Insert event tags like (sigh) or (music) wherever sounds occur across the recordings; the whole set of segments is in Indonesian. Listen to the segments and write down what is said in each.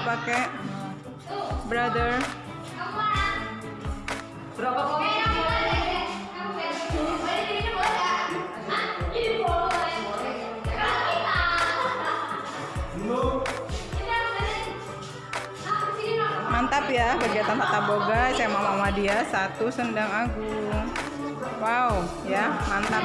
Pakai brother. Berapa mantap ya kegiatan tata boga SMA Muhammadiyah satu Sendang Agung. Wow ya mantap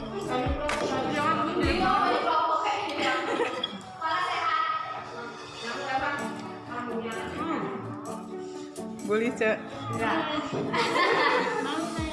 Boleh, Cak. Enggak. (laughs)